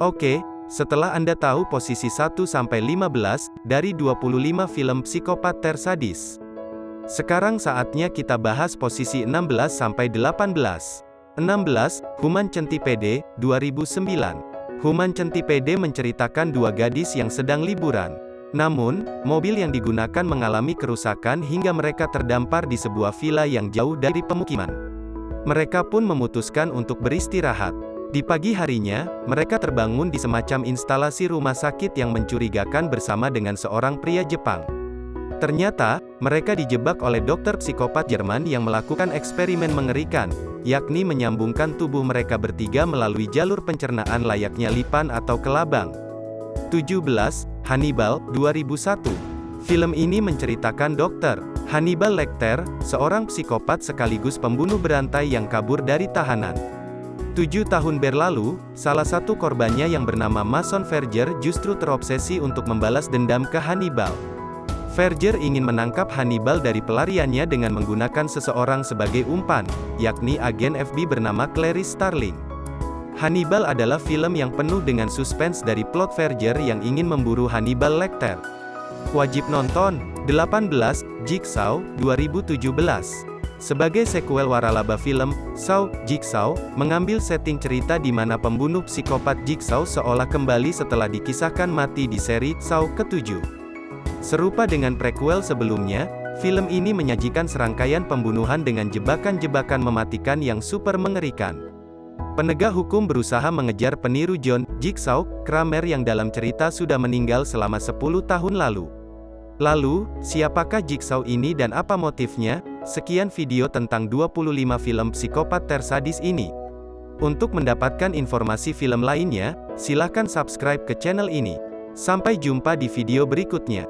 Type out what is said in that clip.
Oke, setelah Anda tahu posisi 1-15 dari 25 film psikopat tersadis. Sekarang saatnya kita bahas posisi 16-18. 16. Human Centipede, 2009. Human Centipede menceritakan dua gadis yang sedang liburan. Namun, mobil yang digunakan mengalami kerusakan hingga mereka terdampar di sebuah villa yang jauh dari pemukiman. Mereka pun memutuskan untuk beristirahat. Di pagi harinya, mereka terbangun di semacam instalasi rumah sakit yang mencurigakan bersama dengan seorang pria Jepang. Ternyata, mereka dijebak oleh dokter psikopat Jerman yang melakukan eksperimen mengerikan, yakni menyambungkan tubuh mereka bertiga melalui jalur pencernaan layaknya lipan atau kelabang. 17. Hannibal, 2001. Film ini menceritakan Dr. Hannibal Lecter, seorang psikopat sekaligus pembunuh berantai yang kabur dari tahanan. Tujuh tahun berlalu, salah satu korbannya yang bernama Mason Verger justru terobsesi untuk membalas dendam ke Hannibal. Verger ingin menangkap Hannibal dari pelariannya dengan menggunakan seseorang sebagai umpan, yakni agen FB bernama Clarice Starling. Hannibal adalah film yang penuh dengan suspense dari plot Verger yang ingin memburu Hannibal Lecter. Wajib nonton, 18, Jigsaw, 2017. Sebagai sequel waralaba film, Saw, Jigsaw, mengambil setting cerita di mana pembunuh psikopat Jigsaw seolah kembali setelah dikisahkan mati di seri Saw ke-7. Serupa dengan prequel sebelumnya, film ini menyajikan serangkaian pembunuhan dengan jebakan-jebakan mematikan yang super mengerikan. Penegak hukum berusaha mengejar peniru John, Jigsaw, Kramer yang dalam cerita sudah meninggal selama 10 tahun lalu. Lalu, siapakah Jigsaw ini dan apa motifnya? Sekian video tentang 25 film psikopat tersadis ini. Untuk mendapatkan informasi film lainnya, silahkan subscribe ke channel ini. Sampai jumpa di video berikutnya.